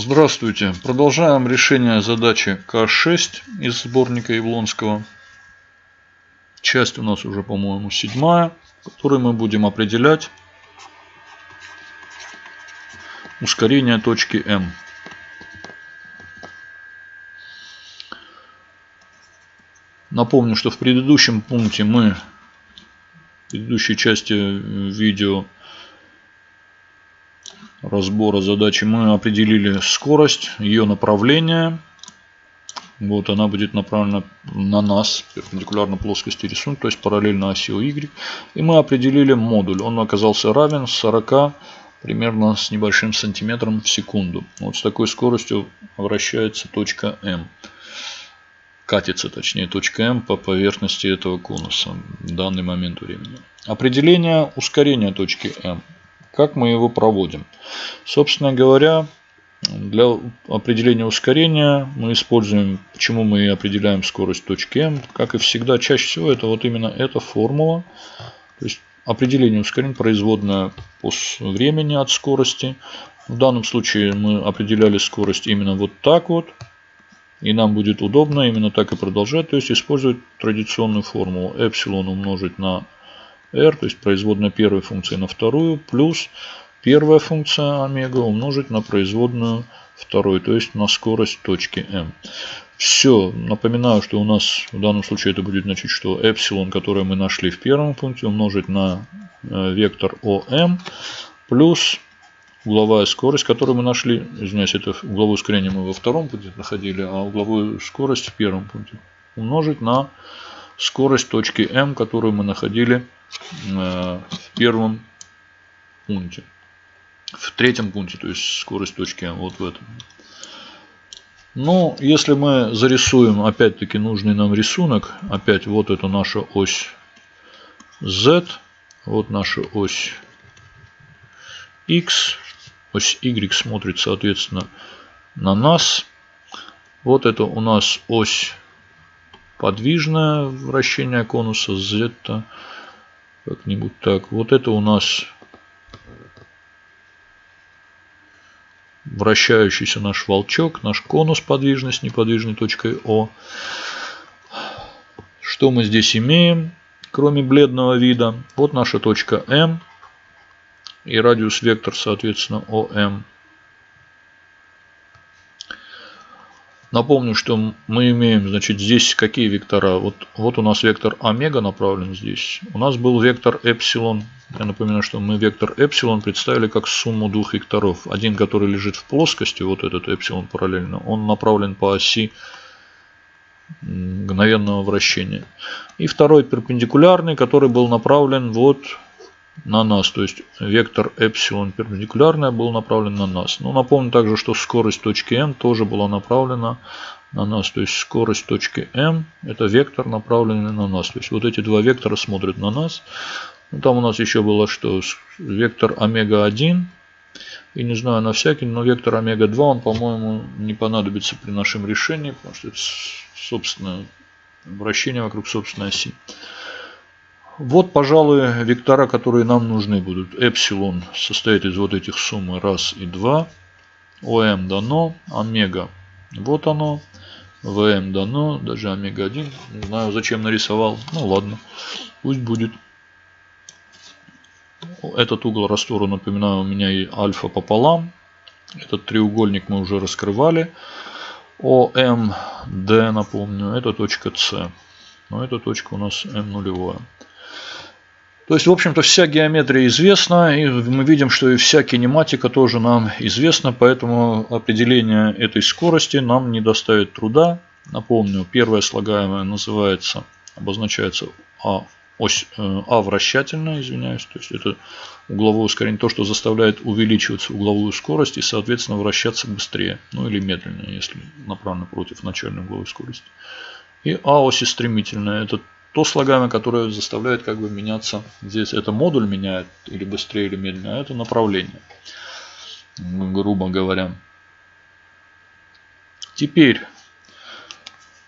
Здравствуйте. Продолжаем решение задачи К6 из сборника Явлонского. Часть у нас уже, по-моему, седьмая, в которой мы будем определять ускорение точки М. Напомню, что в предыдущем пункте мы, в предыдущей части видео, разбора задачи мы определили скорость, ее направление. Вот она будет направлена на нас, перпендикулярно плоскости рисунка, то есть параллельно оси Y. И мы определили модуль. Он оказался равен 40 примерно с небольшим сантиметром в секунду. Вот с такой скоростью вращается точка М. Катится, точнее, точка М по поверхности этого конуса в данный момент времени. Определение ускорения точки М. Как мы его проводим? Собственно говоря, для определения ускорения мы используем, почему мы определяем скорость точки m. Как и всегда, чаще всего это вот именно эта формула. То есть определение ускорения производная по времени от скорости. В данном случае мы определяли скорость именно вот так вот. И нам будет удобно именно так и продолжать. То есть использовать традиционную формулу эпсилон умножить на r, то есть производная первой функции на вторую, плюс первая функция омега умножить на производную второй, то есть на скорость точки m. Все, напоминаю, что у нас в данном случае это будет значить, что эпсилон, который мы нашли в первом пункте, умножить на э, вектор ОМ, плюс угловая скорость, которую мы нашли, извиняюсь, это угловое ускорение мы во втором пункте находили, а угловую скорость в первом пункте, умножить на скорость точки М, которую мы находили Э, в первом пункте. В третьем пункте, то есть скорость точки М, вот в этом. Ну, если мы зарисуем опять-таки нужный нам рисунок, опять вот это наша ось Z, вот наша ось X, ось Y смотрит соответственно на нас. Вот это у нас ось подвижное вращение конуса Z. Как-нибудь так. Вот это у нас вращающийся наш волчок, наш конус подвижный с неподвижной точкой О. Что мы здесь имеем, кроме бледного вида? Вот наша точка М и радиус вектор, соответственно, ОМ. Напомню, что мы имеем, значит, здесь какие вектора. Вот, вот у нас вектор омега направлен здесь. У нас был вектор эпсилон. Я напоминаю, что мы вектор эпсилон представили как сумму двух векторов. Один, который лежит в плоскости, вот этот эпсилон параллельно, он направлен по оси мгновенного вращения. И второй перпендикулярный, который был направлен вот на нас. То есть вектор эпсилон перпендикулярная был направлен на нас. Но напомню также, что скорость точки М тоже была направлена на нас. То есть скорость точки М это вектор направленный на нас. То есть вот эти два вектора смотрят на нас. Ну, там у нас еще было что вектор омега-1. И не знаю на всякий, но вектор омега-2 он, по-моему, не понадобится при нашем решении, потому что это собственно вращение вокруг собственной оси. Вот, пожалуй, вектора, которые нам нужны будут. Эпсилон состоит из вот этих суммы раз и два. ОМ дано, омега вот оно. ВМ дано, даже омега-1. Не знаю, зачем нарисовал. Ну ладно, пусть будет. Этот угол раствора, напоминаю, у меня и альфа пополам. Этот треугольник мы уже раскрывали. ОМД, напомню, это точка С. Но эта точка у нас М нулевая. То есть, в общем-то, вся геометрия известна, и мы видим, что и вся кинематика тоже нам известна, поэтому определение этой скорости нам не доставит труда. Напомню, первая слагаемая называется, обозначается А, ось, э, а вращательная, извиняюсь, то есть это угловое ускорение, то, что заставляет увеличиваться угловую скорость и, соответственно, вращаться быстрее, ну или медленнее, если направлено против начальной угловой скорости. И А оси стремительная, это то слагаемое, которое заставляет как бы меняться. Здесь это модуль меняет или быстрее или медленнее, а это направление, грубо говоря. Теперь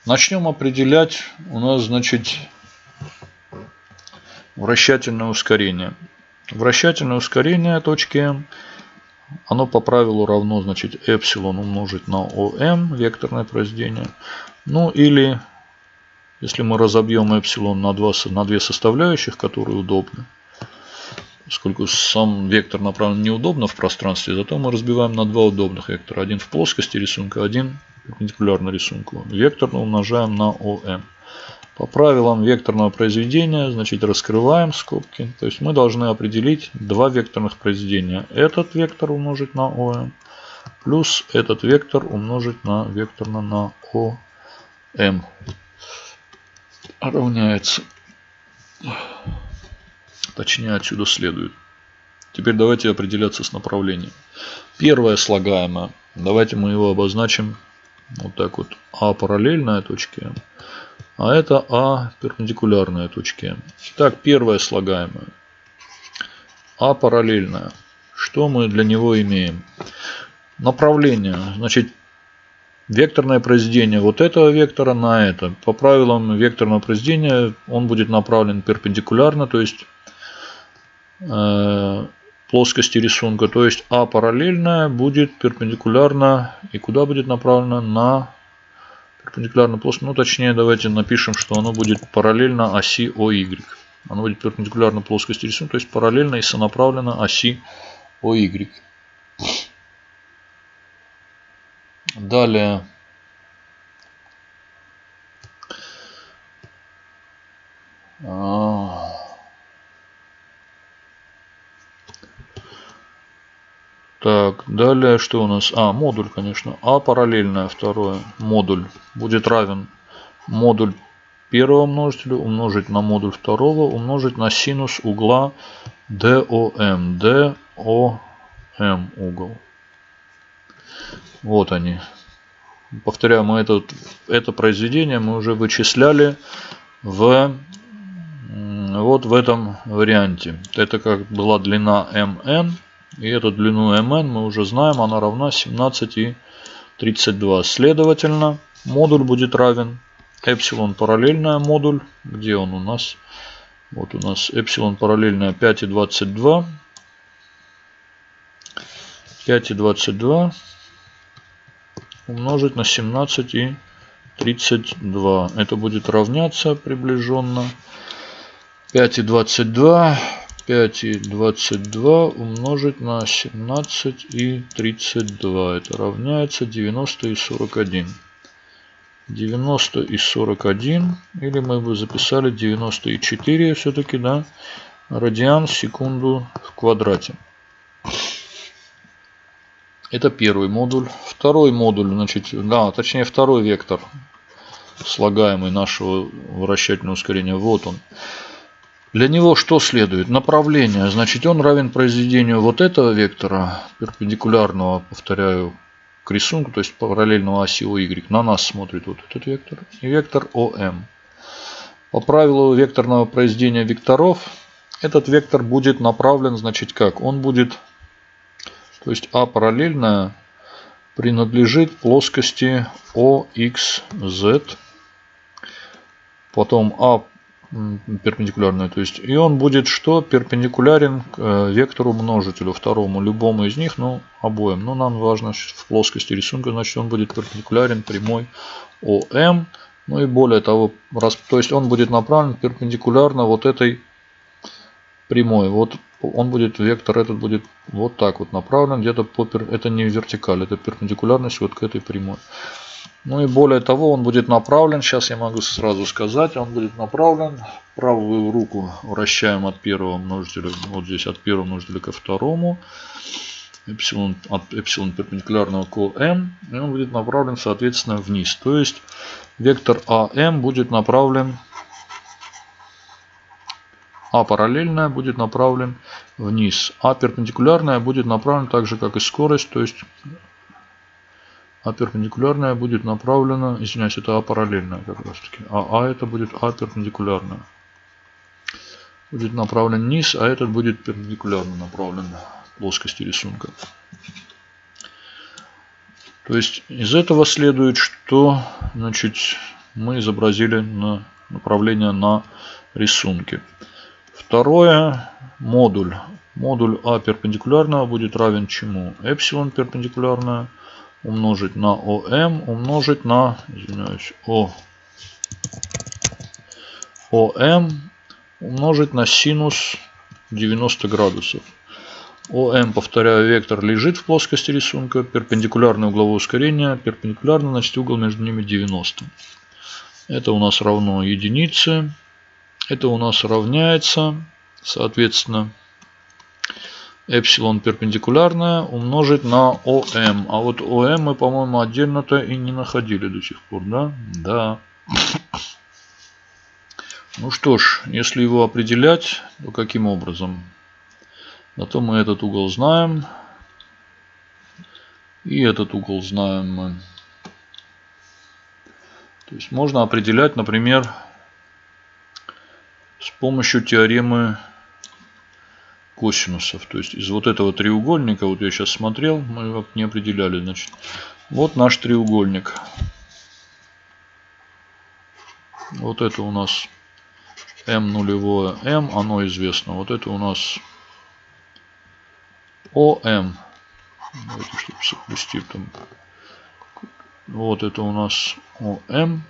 начнем определять у нас, значит, вращательное ускорение. Вращательное ускорение точки М оно по правилу равно, значит, эпсилон умножить на ОМ, векторное произведение. Ну или, если мы разобьем эпсилон на, два, на две составляющих, которые удобны, поскольку сам вектор направлен неудобно в пространстве, зато мы разбиваем на два удобных вектора. Один в плоскости рисунка, один перпендикулярно рисунку. Векторно умножаем на ОМ. По правилам векторного произведения, значит, раскрываем скобки. То есть мы должны определить два векторных произведения. Этот вектор умножить на ОМ, плюс этот вектор умножить на векторно на ОМ. Равняется. Точнее, отсюда следует. Теперь давайте определяться с направлением. Первое слагаемое. Давайте мы его обозначим вот так вот. А параллельная точке а это А перпендикулярная точке. Итак, первое слагаемое. А параллельная. Что мы для него имеем? Направление. Значит, векторное произведение вот этого вектора на это. По правилам векторного произведения он будет направлен перпендикулярно, то есть э, плоскости рисунка. То есть А параллельная будет перпендикулярно и куда будет направлена? На перпендикулярно плоскости. Ну, точнее, давайте напишем, что оно будет параллельно оси OY. Оно будет перпендикулярно плоскости рисунка, то есть параллельно и сонаправленно оси OY. Далее. А, Так, далее что у нас? А, модуль, конечно. А параллельное второе. Модуль будет равен модуль первого множителя умножить на модуль второго умножить на синус угла DOM. DOM угол. Вот они. Повторяю, мы это, это произведение мы уже вычисляли в вот в этом варианте. Это как была длина MN. И эту длину mn мы уже знаем, она равна 17 и 32. Следовательно, модуль будет равен эпсилон параллельная модуль. Где он у нас? Вот у нас эпсилон параллельная 5 и 22. 5 и 22 умножить на 17 и 32. Это будет равняться приближенно 5 и 22 5 и 22 умножить на 17 и 32. Это равняется 90 и 41. 90 и 41. Или мы бы записали 94 все-таки, да? Радиан в секунду в квадрате. Это первый модуль. Второй модуль, значит, да, точнее второй вектор слагаемый нашего вращательного ускорения. Вот он. Для него что следует? Направление. Значит, он равен произведению вот этого вектора, перпендикулярного, повторяю, к рисунку, то есть параллельного оси OY. На нас смотрит вот этот вектор. И вектор ОМ. По правилу векторного произведения векторов, этот вектор будет направлен, значит, как? Он будет, то есть А параллельная принадлежит плоскости OXZ. Потом А перпендикулярную. То есть, и он будет что? Перпендикулярен к э, вектору множителю второму, любому из них, ну, обоим. Но нам важно в плоскости рисунка, значит, он будет перпендикулярен прямой ОМ. Ну и более того, раз, то есть он будет направлен перпендикулярно вот этой прямой. Вот он будет, вектор этот будет вот так вот направлен, где-то по, это не вертикаль, это перпендикулярность вот к этой прямой. Ну и более того, он будет направлен, сейчас я могу сразу сказать, он будет направлен, правую руку вращаем от первого множителя, вот здесь от первого множителя ко второму, эпсилон, от эпсилон перпендикулярного к m, и он будет направлен соответственно вниз. То есть вектор АМ будет направлен, А параллельная будет направлен вниз, А перпендикулярная будет направлен так же как и скорость, то есть а перпендикулярная будет направлена, извиняюсь, это А параллельная как раз таки, а А это будет А перпендикулярная. Будет направлен вниз, а этот будет перпендикулярно направлен плоскости рисунка. То есть из этого следует, что значит, мы изобразили на направление на рисунке. Второе, модуль. Модуль А перпендикулярного будет равен чему? Эпсилон перпендикулярное умножить на ОМ умножить на, извиняюсь, О, ОМ умножить на синус 90 градусов. ОМ, повторяю, вектор лежит в плоскости рисунка, перпендикулярное угловое ускорение, перпендикулярно, значит угол между ними 90. Это у нас равно единице. Это у нас равняется, соответственно, эпсилон перпендикулярное умножить на ОМ. А вот ОМ мы, по-моему, отдельно-то и не находили до сих пор, да? Да. Ну что ж, если его определять, то каким образом? Зато мы этот угол знаем. И этот угол знаем мы. То есть можно определять, например, с помощью теоремы косинусов. То есть из вот этого треугольника, вот я сейчас смотрел, мы его не определяли. Значит, вот наш треугольник. Вот это у нас М нулевое М, оно известно. Вот это у нас ОМ. Давайте, чтобы соплести там. Вот это у нас ОМ.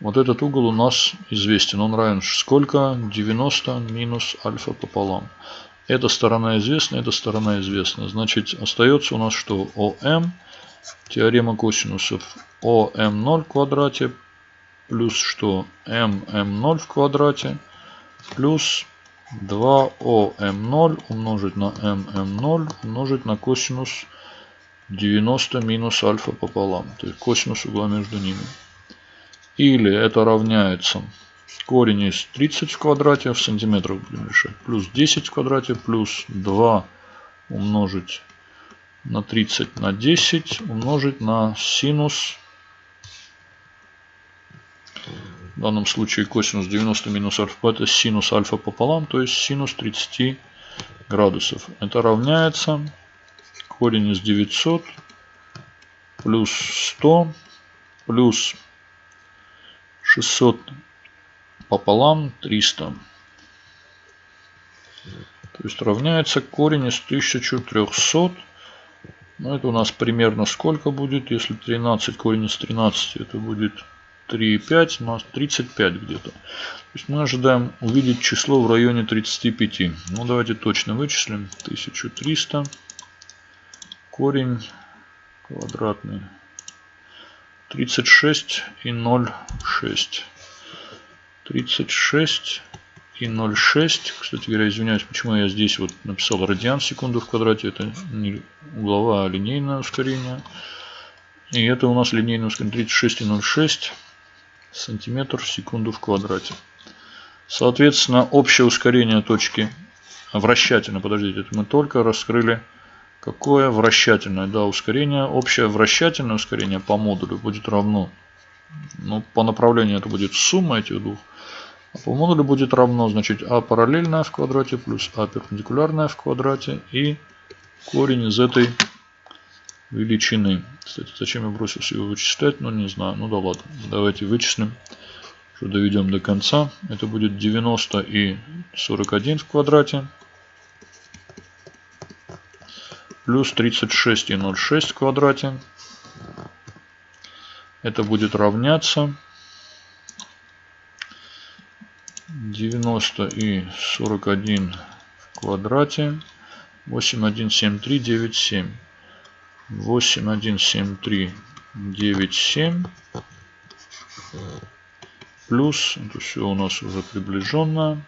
Вот этот угол у нас известен. Он равен сколько? 90 минус альфа пополам. Эта сторона известна, эта сторона известна. Значит, остается у нас что? ОМ. Теорема косинусов ОМ0 в квадрате плюс что? ММ0 в квадрате плюс 2ОМ0 умножить на ММ0 умножить на косинус 90 минус альфа пополам. То есть косинус угла между ними. Или это равняется корень из 30 в квадрате в сантиметрах будем решать. Плюс 10 в квадрате плюс 2 умножить на 30 на 10 умножить на синус в данном случае косинус 90 минус альфа это синус альфа пополам, то есть синус 30 градусов. Это равняется корень из 900 плюс 100 плюс 600 пополам 300. То есть равняется корень из 1300. Ну, это у нас примерно сколько будет, если 13 корень из 13, это будет 3,5, у нас 35 где-то. То есть мы ожидаем увидеть число в районе 35. Ну, давайте точно вычислим. 1300 корень квадратный 36 и 0,6. 36 и 0,6. Кстати говоря, извиняюсь, почему я здесь вот написал радиан секунду в квадрате. Это не угловое, а линейное ускорение. И это у нас линейное ускорение 36 и 0,6 сантиметр в секунду в квадрате. Соответственно, общее ускорение точки вращательной, подождите, это мы только раскрыли Какое вращательное да, ускорение? Общее вращательное ускорение по модулю будет равно. Ну, по направлению это будет сумма этих двух. А по модулю будет равно, значит, а параллельное в квадрате плюс а перпендикулярное в квадрате и корень из этой величины. Кстати, зачем я бросился его вычислять, ну не знаю. Ну да ладно, давайте вычислим, что доведем до конца. Это будет 90 и 41 в квадрате плюс 36 и 0,6 в квадрате. Это будет равняться 90 и 41 в квадрате. 817397. 817397 плюс, это все у нас уже приближенно,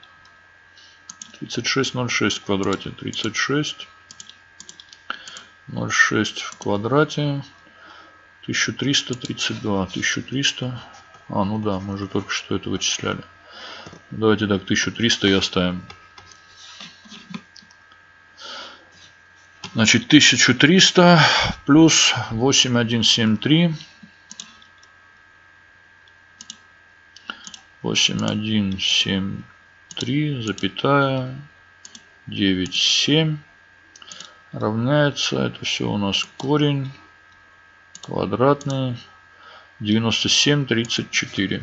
3606 в квадрате, 36 0,6 в квадрате. 1332. 1300. А, ну да, мы же только что это вычисляли. Давайте так, 1300 и оставим. Значит, 1300 плюс 8173. 8173, запятая, 97 равняется, это все у нас корень квадратный 97 34.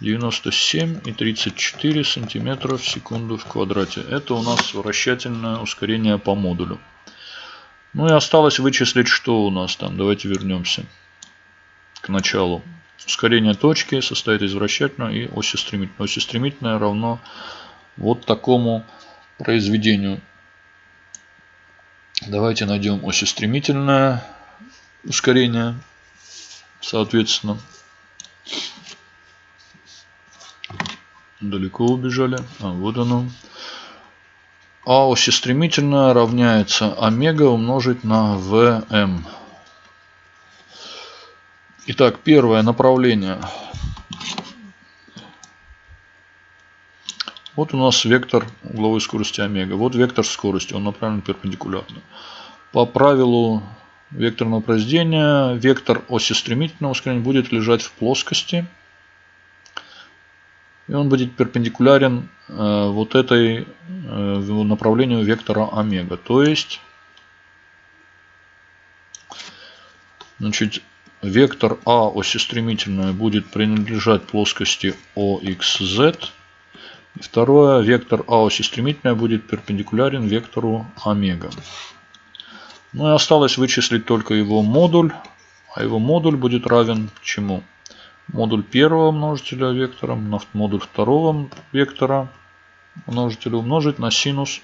97 и 34 сантиметра в секунду в квадрате. Это у нас вращательное ускорение по модулю. Ну и осталось вычислить, что у нас там. Давайте вернемся к началу. Ускорение точки состоит из вращательного и оси стремительной. Оси стремительная равно вот такому произведению. Давайте найдем оси стремительное ускорение. Соответственно, далеко убежали. А вот оно. А оси стремительная равняется омега умножить на ВМ. Итак, первое направление. Вот у нас вектор угловой скорости омега. Вот вектор скорости, он направлен перпендикулярно. По правилу векторного произведения вектор оси стремительного ускорения будет лежать в плоскости. И он будет перпендикулярен э, вот этой э, направлению вектора омега. То есть, значит, вектор А оси стремительная будет принадлежать плоскости OXZ. И второе, вектор А оси стремительная будет перпендикулярен вектору омега. Ну и осталось вычислить только его модуль. А его модуль будет равен чему? Модуль первого множителя вектора на модуль второго вектора множителя умножить на синус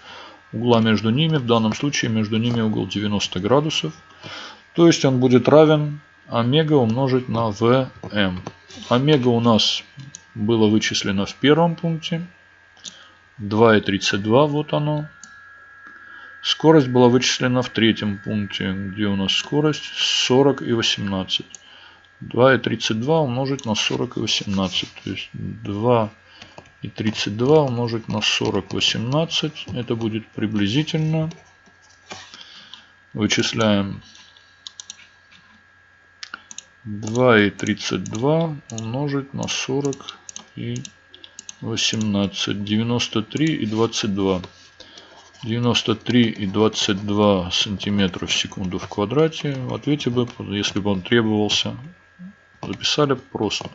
угла между ними. В данном случае между ними угол 90 градусов. То есть он будет равен омега умножить на vm. Омега у нас было вычислено в первом пункте. 2,32 вот оно. Скорость была вычислена в третьем пункте, где у нас скорость 40 и 18. 2,32 умножить на 40 и 18. То есть 2 и 32 умножить на 40, 18. Это будет приблизительно. Вычисляем 2 и 32 умножить на 40 и 18. 93 и 22. 93 и 22 сантиметра в секунду в квадрате. В ответе бы, если бы он требовался, записали просто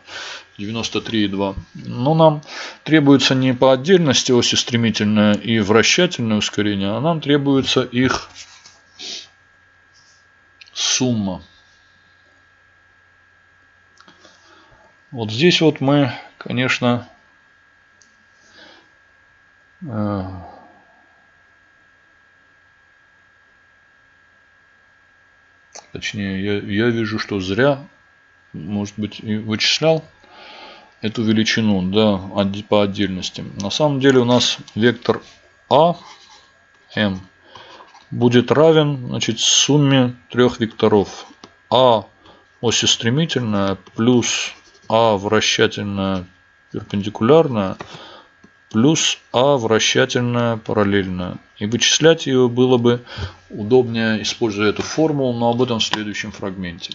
93,2. Но нам требуется не по отдельности оси стремительное и вращательное ускорение, а нам требуется их сумма. Вот здесь вот мы, конечно, точнее, я, я вижу, что зря может быть, вычислял эту величину да, по отдельности. На самом деле у нас вектор А, М, будет равен значит, сумме трех векторов. А оси стремительная плюс А вращательная перпендикулярная плюс А вращательная параллельная. И вычислять ее было бы удобнее, используя эту формулу, но об этом в следующем фрагменте.